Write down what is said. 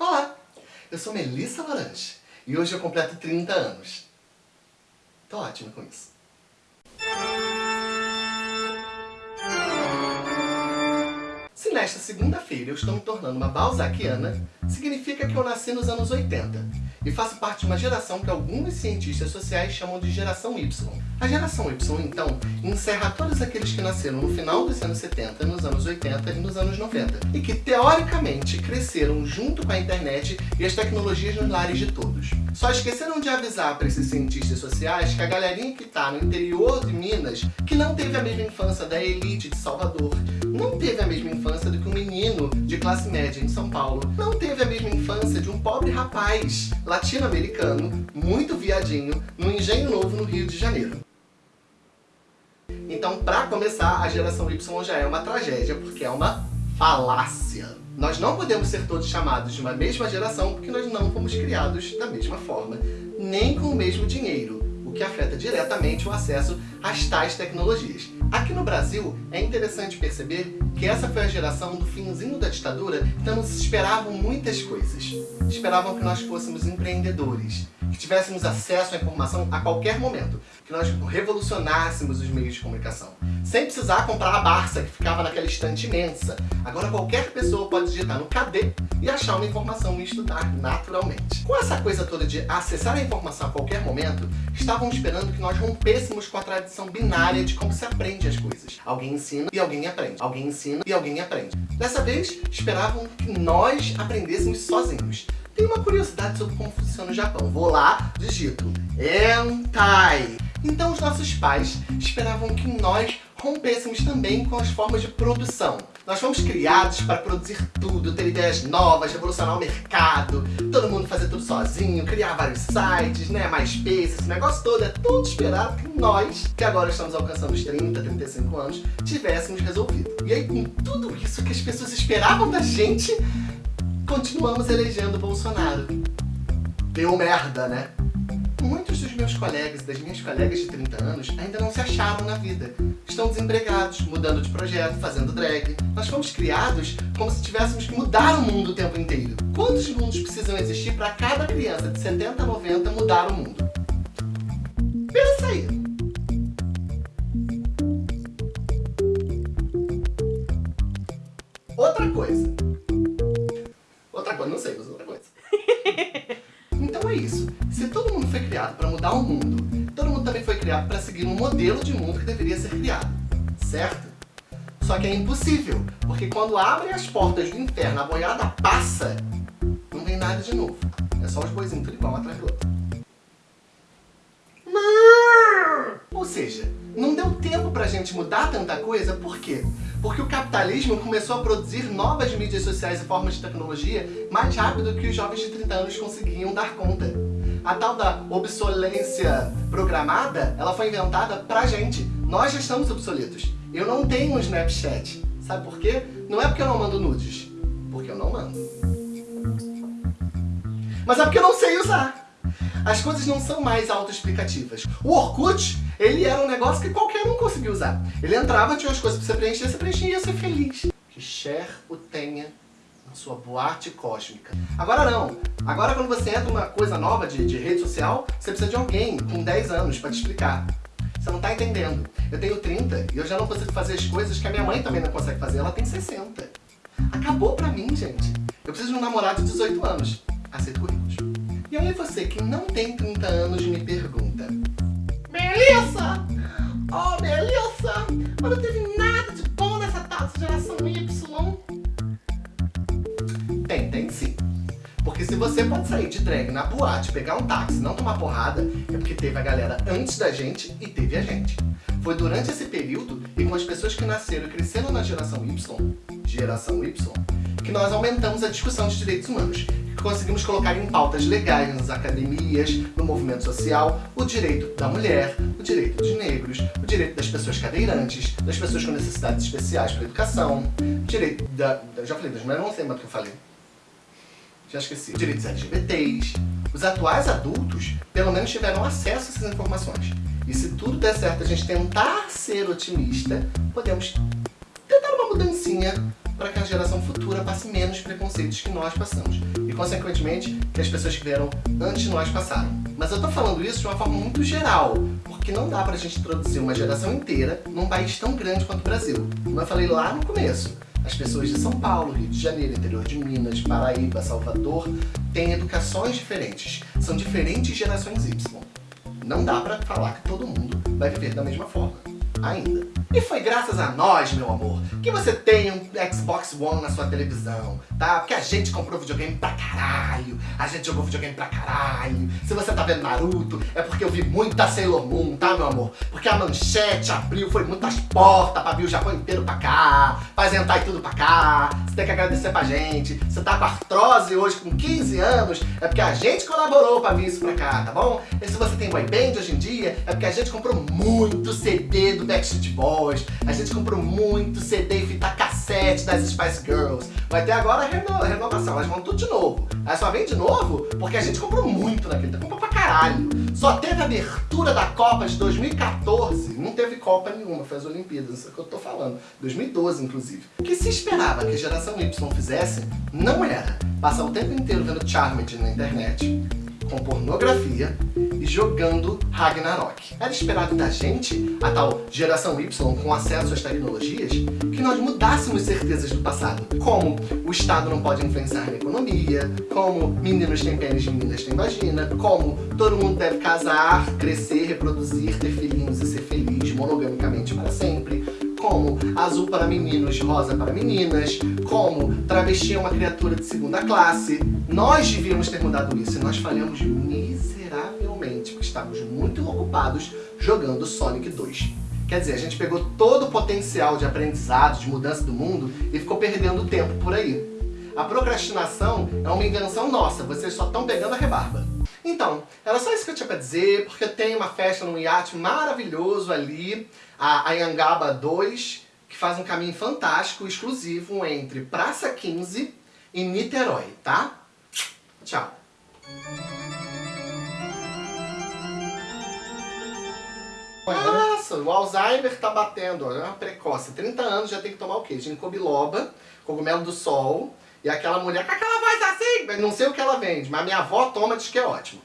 Olá, eu sou Melissa Laranja e hoje eu completo 30 anos. Tô ótima com isso. Se nesta segunda-feira eu estou me tornando uma balzaquiana, significa que eu nasci nos anos 80 e faço parte de uma geração que alguns cientistas sociais chamam de geração Y. A geração Y, então, encerra todos aqueles que nasceram no final dos anos 70, nos anos 80 e nos anos 90, e que, teoricamente, cresceram junto com a internet e as tecnologias nos lares de todos. Só esqueceram de avisar para esses cientistas sociais que a galerinha que está no interior de Minas, que não teve a mesma infância da elite de Salvador, não teve a mesma infância do que um menino de classe média em São Paulo, não teve a mesma infância de um pobre rapaz latino-americano, muito viadinho, no Engenho Novo, no Rio de Janeiro. Então, para começar, a geração Y já é uma tragédia, porque é uma falácia. Nós não podemos ser todos chamados de uma mesma geração porque nós não fomos criados da mesma forma, nem com o mesmo dinheiro, o que afeta diretamente o acesso às tais tecnologias. Aqui no Brasil, é interessante perceber que essa foi a geração do finzinho da ditadura, então nos esperavam muitas coisas. Esperavam que nós fôssemos empreendedores, que tivéssemos acesso à informação a qualquer momento, que nós revolucionássemos os meios de comunicação, sem precisar comprar a Barça que ficava naquela estante imensa. Agora qualquer pessoa pode digitar no KD e achar uma informação e estudar naturalmente. Com essa coisa toda de acessar a informação a qualquer momento, estavam esperando que nós rompêssemos com a tradição binária de como se aprende as coisas. Alguém ensina e alguém aprende. Alguém ensina e alguém aprende. Dessa vez, esperavam que nós aprendêssemos sozinhos. Tem uma curiosidade sobre como funciona o Japão. Vou lá, digito Entai. Então os nossos pais esperavam que nós rompêssemos também com as formas de produção. Nós fomos criados para produzir tudo, ter ideias novas, revolucionar o mercado, todo mundo fazer tudo sozinho, criar vários sites, né, mais MySpace, esse negócio todo, é tudo esperado que nós, que agora estamos alcançando os 30, 35 anos, tivéssemos resolvido. E aí com tudo isso que as pessoas esperavam da gente, continuamos elegendo Bolsonaro. Deu merda, né? Muitos dos meus colegas e das minhas colegas de 30 anos ainda não se acharam na vida. Estão desempregados, mudando de projeto, fazendo drag. Nós fomos criados como se tivéssemos que mudar o mundo o tempo inteiro. Quantos mundos precisam existir para cada criança de 70 a 90 mudar o mundo? Pensa aí! Outra coisa. Criado para seguir um modelo de mundo que deveria ser criado. Certo? Só que é impossível, porque quando abrem as portas do inferno, a boiada passa, não vem nada de novo. É só os boizinhos tudo igual atrás do outro. Ou seja, não deu tempo pra gente mudar tanta coisa, por quê? Porque o capitalismo começou a produzir novas mídias sociais e formas de tecnologia mais rápido que os jovens de 30 anos conseguiam dar conta. A tal da obsolência programada, ela foi inventada pra gente. Nós já estamos obsoletos. Eu não tenho um Snapchat. Sabe por quê? Não é porque eu não mando nudes. Porque eu não mando. Mas é porque eu não sei usar. As coisas não são mais autoexplicativas. O Orkut, ele era um negócio que qualquer um conseguia usar. Ele entrava, tinha as coisas pra você preencher, você preenchia e ia ser feliz. Que Cher o tenha na sua boate cósmica. Agora não. Agora quando você entra numa coisa nova de, de rede social, você precisa de alguém com 10 anos pra te explicar. Você não tá entendendo. Eu tenho 30 e eu já não consigo fazer as coisas que a minha mãe também não consegue fazer. Ela tem 60. Acabou pra mim, gente. Eu preciso de um namorado de 18 anos. Aceito currículos. E aí você que não tem 30 anos me pergunta Melissa! Oh, Melissa! Mas não teve nada de bom nessa tal geração Y? Tem, sim. Porque se você pode sair de drag na boate, pegar um táxi não tomar porrada, é porque teve a galera antes da gente e teve a gente. Foi durante esse período e com as pessoas que nasceram e cresceram na geração Y, geração Y, que nós aumentamos a discussão de direitos humanos conseguimos colocar em pautas legais nas academias, no movimento social, o direito da mulher, o direito dos negros, o direito das pessoas cadeirantes, das pessoas com necessidades especiais para educação, o direito da... já falei das mulheres, não sei mais que eu falei. Já esqueci. Direitos LGBTs. Os atuais adultos, pelo menos, tiveram acesso a essas informações. E se tudo der certo a gente tentar ser otimista, podemos tentar uma mudancinha para que a geração futura passe menos preconceitos que nós passamos. E, consequentemente, que as pessoas que vieram antes de nós passaram. Mas eu tô falando isso de uma forma muito geral, porque não dá pra gente introduzir uma geração inteira num país tão grande quanto o Brasil. Como eu falei lá no começo, as pessoas de São Paulo, Rio de Janeiro, interior de Minas, Paraíba, Salvador, têm educações diferentes. São diferentes gerações Y. Não dá pra falar que todo mundo vai viver da mesma forma. Ainda. E foi graças a nós, meu amor, que você tem um Xbox One na sua televisão, tá? Porque a gente comprou videogame pra caralho, a gente jogou videogame pra caralho. Se você tá vendo Naruto, é porque eu vi muita Sailor Moon, tá, meu amor? Porque a manchete abriu, foi muitas portas pra vir o Japão inteiro pra cá, pra e tudo pra cá. Você tem que agradecer pra gente. Você tá com artrose hoje com 15 anos, é porque a gente colaborou pra vir isso pra cá, tá bom? E se você tem boy band hoje em dia, é porque a gente comprou muito CD do Backstreet Boys, a gente comprou muito CD e fita cassete das Spice Girls. Vai ter agora reno renovação, elas vão tudo de novo. Aí só vem de novo porque a gente comprou muito naquele comprou pra caralho. Só teve a abertura da Copa de 2014, não teve Copa nenhuma, foi as Olimpíadas, isso é o que eu tô falando. 2012, inclusive. O que se esperava que a geração Y fizesse, não era passar o tempo inteiro vendo Charmed na internet, com pornografia e jogando Ragnarok. Era esperado da gente, a tal geração Y com acesso às tecnologias, que nós mudássemos certezas do passado. Como o Estado não pode influenciar na economia, como meninos têm pênis e meninas têm vagina, como todo mundo deve casar, crescer, reproduzir, ter filhinhos e ser feliz monogamicamente para sempre, como azul para meninos, rosa para meninas, como travesti é uma criatura de segunda classe. Nós devíamos ter mudado isso e nós falhamos miseravelmente, porque estávamos muito ocupados jogando Sonic 2. Quer dizer, a gente pegou todo o potencial de aprendizado, de mudança do mundo e ficou perdendo tempo por aí. A procrastinação é uma invenção nossa, vocês só estão pegando a rebarba. Então, era só isso que eu tinha pra dizer, porque tem uma festa num iate maravilhoso ali, a Ayangaba 2, que faz um caminho fantástico, exclusivo, entre Praça 15 e Niterói, tá? Tchau! Nossa, o Alzheimer tá batendo, ó, é uma precoce. 30 anos já tem que tomar o quê? Ginkgo biloba, cogumelo do sol, e aquela mulher com aquela voz assim, não sei o que ela vende, mas minha avó toma, diz que é ótimo.